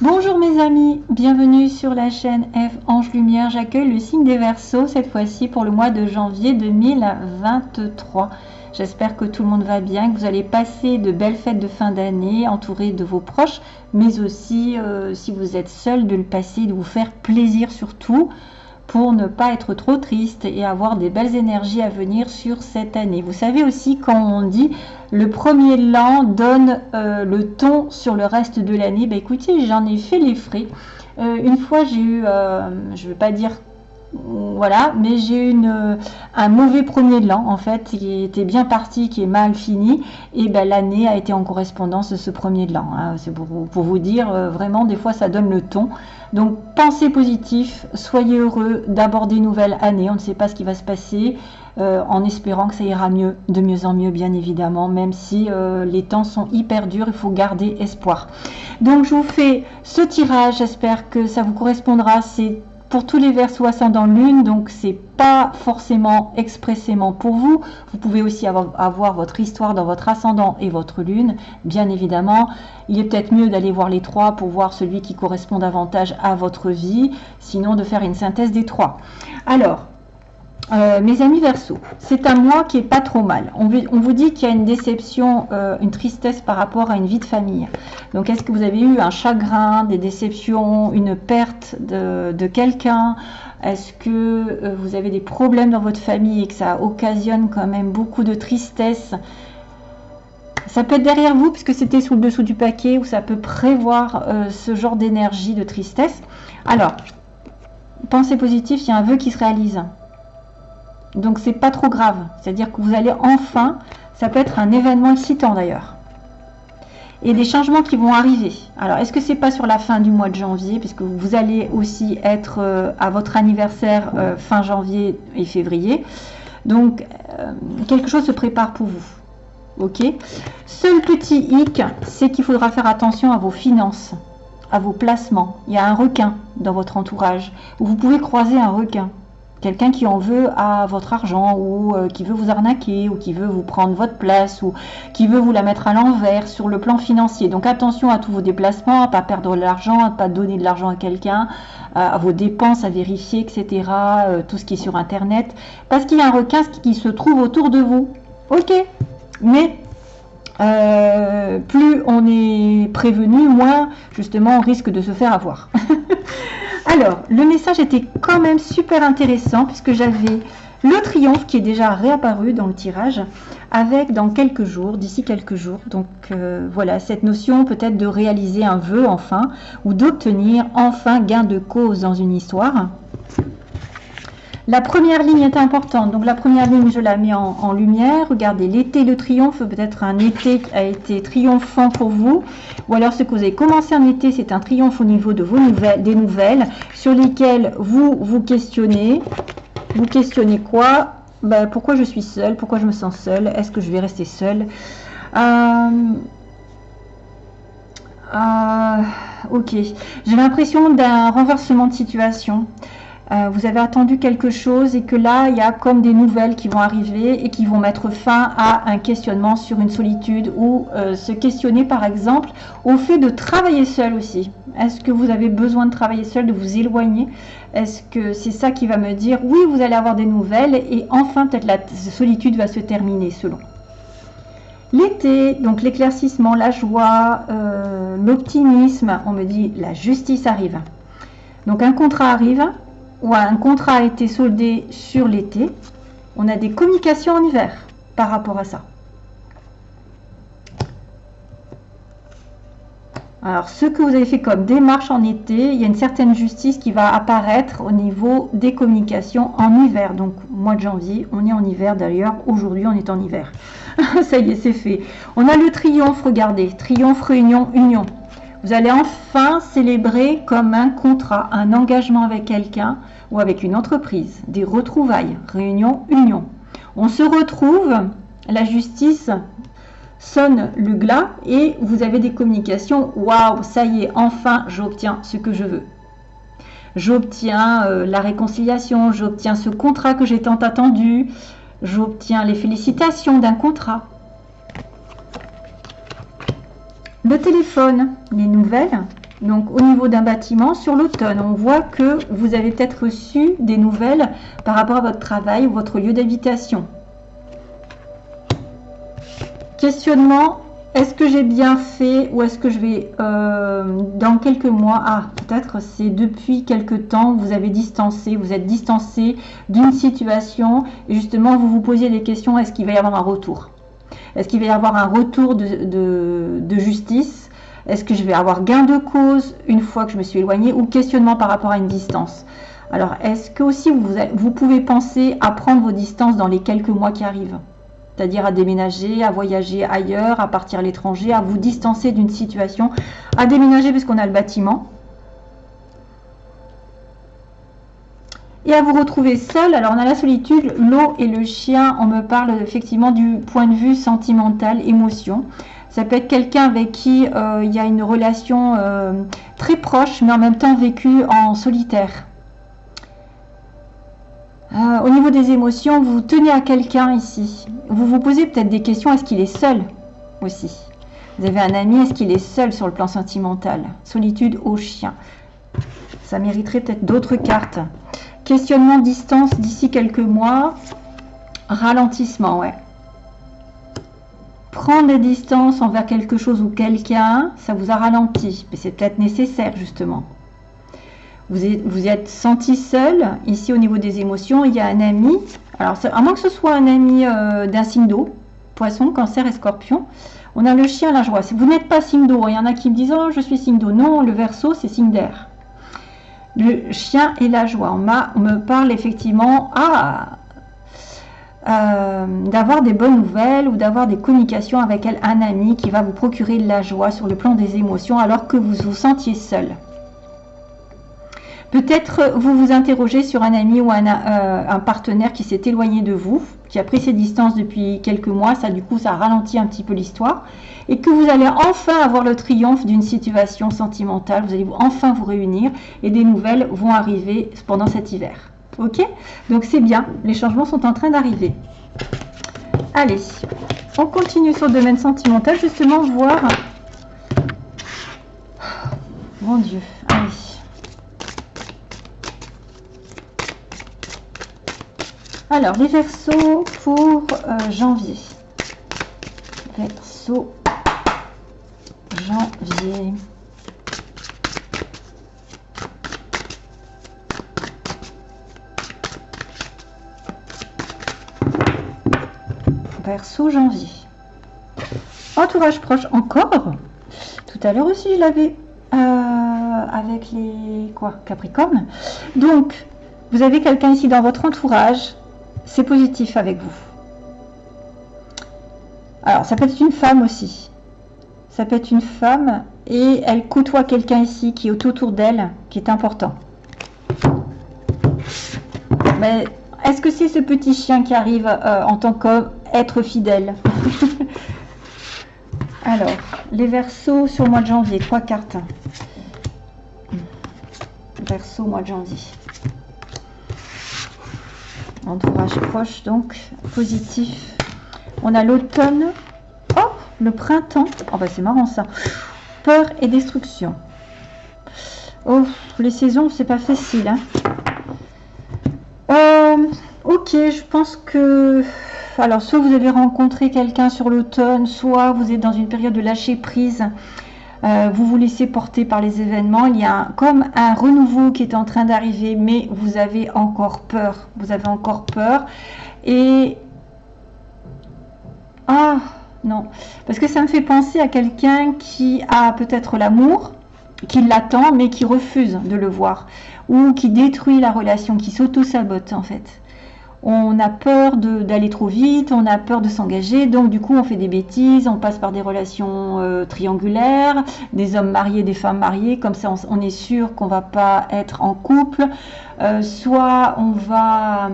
Bonjour mes amis, bienvenue sur la chaîne F Ange Lumière. J'accueille le signe des Verseaux cette fois-ci pour le mois de janvier 2023. J'espère que tout le monde va bien, que vous allez passer de belles fêtes de fin d'année entouré de vos proches, mais aussi euh, si vous êtes seul de le passer, de vous faire plaisir surtout ne pas être trop triste et avoir des belles énergies à venir sur cette année. Vous savez aussi quand on dit le premier l'an donne euh, le ton sur le reste de l'année, bah écoutez, j'en ai fait les frais. Euh, une fois j'ai eu, euh, je ne veux pas dire voilà, mais j'ai eu un mauvais premier de l'an en fait, qui était bien parti, qui est mal fini, et ben, l'année a été en correspondance de ce premier de l'an. Hein. C'est pour, vous dire, vraiment, des fois ça donne le ton. Donc pensez positif, soyez heureux d'aborder une nouvelle année. On ne sait pas ce qui va se passer. Euh, en espérant que ça ira mieux, de mieux en mieux bien évidemment, même si euh, les temps sont hyper durs, il faut garder espoir. Donc je vous fais ce tirage, j'espère que ça vous correspondra. C'est pour tous les versos ascendant lune, donc c'est pas forcément expressément pour vous. Vous pouvez aussi avoir, votre histoire dans votre ascendant et votre lune, bien évidemment. Il est peut-être mieux d'aller voir les trois pour voir celui qui correspond davantage à votre vie, sinon de faire une synthèse des trois. Alors, euh, mes amis Verseau, c'est un mois qui est pas trop mal. On, vous dit qu'il y a une déception, euh, une tristesse par rapport à une vie de famille. Donc, est-ce que vous avez eu un chagrin, des déceptions, une perte de, quelqu'un? Est-ce que euh, vous avez des problèmes dans votre famille et que ça occasionne quand même beaucoup de tristesse? Ça peut être derrière vous, puisque c'était sous le dessous du paquet, ou ça peut prévoir ce genre d'énergie, de tristesse. Alors, pensée positive, il y a un vœu qui se réalise. Donc c'est pas trop grave. C'est-à-dire que vous allez enfin, ça peut être un événement excitant d'ailleurs. Et des changements qui vont arriver. Alors est-ce que c'est pas sur la fin du mois de janvier, puisque vous allez aussi être euh, à votre anniversaire euh, fin janvier et février. Donc euh, quelque chose se prépare pour vous. Ok? Seul petit hic, c'est qu'il faudra faire attention à vos finances, à vos placements. Il y a un requin dans votre entourage, vous pouvez croiser un requin quelqu'un qui en veut à votre argent ou euh, qui veut vous arnaquer ou qui veut vous prendre votre place ou qui veut vous la mettre à l'envers sur le plan financier. Donc attention à tous vos déplacements, à pas perdre de l'argent, à pas donner de l'argent à quelqu'un, à vos dépenses à vérifier, etc. Euh, tout ce qui est sur Internet. Parce qu'il y a un requin qui se trouve autour de vous. Ok, mais euh, plus on est prévenu, moins justement on risque de se faire avoir. Alors, le message était quand même super intéressant puisque j'avais le triomphe qui est déjà réapparu dans le tirage avec dans quelques jours, d'ici quelques jours. Donc euh, voilà, cette notion peut-être de réaliser un vœu enfin ou d'obtenir enfin gain de cause dans une histoire. La première ligne est importante. Donc la première ligne, je la mets en, lumière. Regardez, l'été, le triomphe, peut-être un été qui a été triomphant pour vous. Ou alors ce que vous avez commencé en été, c'est un triomphe au niveau de vos nouvelles, des nouvelles sur lesquelles vous vous questionnez. Vous questionnez quoi? Ben, Pourquoi je suis seule? Pourquoi je me sens seule? Est-ce que je vais rester seule? Euh, euh, Ok. J'ai l'impression d'un renversement de situation. Euh, vous avez attendu quelque chose et que là, il y a comme des nouvelles qui vont arriver et qui vont mettre fin à un questionnement sur une solitude ou euh, se questionner par exemple au fait de travailler seul aussi. Est-ce que vous avez besoin de travailler seul, de vous éloigner? Est-ce que c'est ça qui va me dire oui, vous allez avoir des nouvelles et enfin peut-être la solitude va se terminer selon L'été, donc l'éclaircissement, la joie, euh, l'optimisme, on me dit la justice arrive. Donc un contrat arrive, ou un contrat a été soldé sur l'été, on a des communications en hiver par rapport à ça. Alors, ce que vous avez fait comme démarche en été, il y a une certaine justice qui va apparaître au niveau des communications en hiver. Donc, mois de janvier, on est en hiver d'ailleurs. Aujourd'hui, on est en hiver. ça y est, c'est fait. On a le triomphe, regardez. Triomphe, réunion, union. Vous allez enfin célébrer comme un contrat, un engagement avec quelqu'un ou avec une entreprise, des retrouvailles, réunion, union. On se retrouve, la justice sonne le glas et vous avez des communications. Waouh, ça y est, enfin j'obtiens ce que je veux. J'obtiens euh, la réconciliation, j'obtiens ce contrat que j'ai tant attendu, j'obtiens les félicitations d'un contrat. Le téléphone, les nouvelles, Donc au niveau d'un bâtiment, sur l'automne, on voit que vous avez peut-être reçu des nouvelles par rapport à votre travail ou votre lieu d'habitation. Questionnement, est-ce que j'ai bien fait ou est-ce que je vais euh, dans quelques mois Ah, peut-être c'est depuis quelques temps vous avez distancé, vous êtes distancé d'une situation. Et justement vous vous posiez des questions, est-ce qu'il va y avoir un retour? Est-ce qu'il va y avoir un retour de justice? Est-ce que je vais avoir gain de cause une fois que je me suis éloignée ou questionnement par rapport à une distance? Alors, est-ce que aussi vous, vous pouvez penser à prendre vos distances dans les quelques mois qui arrivent? C'est-à-dire à déménager, à voyager ailleurs, à partir à l'étranger, à vous distancer d'une situation, à déménager puisqu'on a le bâtiment, et à vous retrouver seul. Alors on a la solitude, l'eau et le chien, on me parle effectivement du point de vue sentimental, émotion. Ça peut être quelqu'un avec qui euh, il y a une relation euh, très proche, mais en même temps vécue en solitaire. Euh, au niveau des émotions, vous tenez à quelqu'un ici. Vous vous posez peut-être des questions, est-ce qu'il est seul aussi? Vous avez un ami, est-ce qu'il est seul sur le plan sentimental? Solitude au chien. Ça mériterait peut-être d'autres cartes. Questionnement distance d'ici quelques mois. Ralentissement, ouais prendre des distances envers quelque chose ou quelqu'un, ça vous a ralenti. Mais c'est peut-être nécessaire, justement. Vous êtes, vous êtes senti seul. Ici, au niveau des émotions, il y a un ami. Alors, à moins que ce soit un ami euh, d'un signe d'eau, poisson, cancer et scorpion. On a le chien, la joie. Vous n'êtes pas signe d'eau, il y en a qui me disent, oh, je suis signe d'eau. Non, le verso, c'est signe d'air. Le chien et la joie. On, me parle effectivement, ah, euh, d'avoir des bonnes nouvelles ou d'avoir des communications avec un ami qui va vous procurer de la joie sur le plan des émotions alors que vous vous sentiez seul. Peut-être vous vous interrogez sur un ami ou un, euh, un partenaire qui s'est éloigné de vous, qui a pris ses distances depuis quelques mois, ça du coup ça ralentit un petit peu l'histoire, et que vous allez enfin avoir le triomphe d'une situation sentimentale, vous allez enfin vous réunir et des nouvelles vont arriver pendant cet hiver. Ok? Donc c'est bien, les changements sont en train d'arriver. Allez, on continue sur le domaine sentimental, justement, voir... Mon Dieu, allez. Alors, les versos pour euh, janvier. Verso janvier. Verseau janvier. Entourage proche encore. Tout à l'heure aussi, je l'avais euh, avec les quoi Capricorne. Donc, vous avez quelqu'un ici dans votre entourage. C'est positif avec vous. Alors, ça peut être une femme aussi. Ça peut être une femme et elle côtoie quelqu'un ici qui est autour d'elle, qui est important. Mais est-ce que c'est ce petit chien qui arrive euh, en tant qu'être fidèle? Alors, les versos sur le mois de janvier, trois cartes. Verso mois de janvier. Entourage proche, donc positif. On a l'automne. Oh, le printemps. Oh, bah c'est marrant ça. Peur et destruction. Oh, les saisons, c'est pas facile. Hein euh, ok, je pense que... Alors, soit vous avez rencontré quelqu'un sur l'automne, soit vous êtes dans une période de lâcher prise. Euh, vous vous laissez porter par les événements. Il y a comme un renouveau qui est en train d'arriver, mais vous avez encore peur. Vous avez encore peur. Et... Ah, non. Parce que ça me fait penser à quelqu'un qui a peut-être l'amour, qui l'attend, mais qui refuse de le voir ou qui détruit la relation, qui s'auto-sabote en fait. On a peur d'aller trop vite, on a peur de s'engager, donc du coup on fait des bêtises, on passe par des relations euh, triangulaires, des hommes mariés, des femmes mariées, comme ça on, est sûr qu'on va pas être en couple, euh, soit on va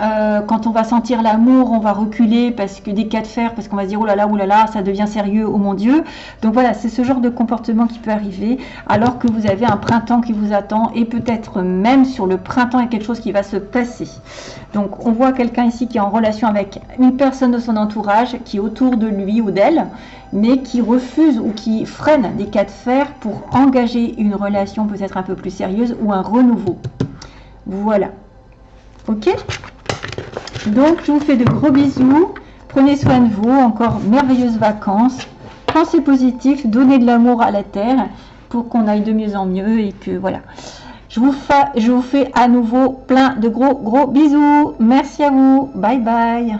Euh, quand on va sentir l'amour, on va reculer parce que des cas de fer, parce qu'on va se dire oh là là, oh là là, ça devient sérieux, oh mon Dieu. Donc voilà, c'est ce genre de comportement qui peut arriver alors que vous avez un printemps qui vous attend et peut-être même sur le printemps il y a quelque chose qui va se passer. Donc on voit quelqu'un ici qui est en relation avec une personne de son entourage qui est autour de lui ou d'elle, mais qui refuse ou qui freine des cas de fer pour engager une relation peut-être un peu plus sérieuse ou un renouveau. Voilà. Ok? Donc, je vous fais de gros bisous. Prenez soin de vous. Encore merveilleuses vacances. Pensez positif. Donnez de l'amour à la terre pour qu'on aille de mieux en mieux et que voilà. Je vous, fais, à nouveau plein de gros gros bisous. Merci à vous. Bye bye.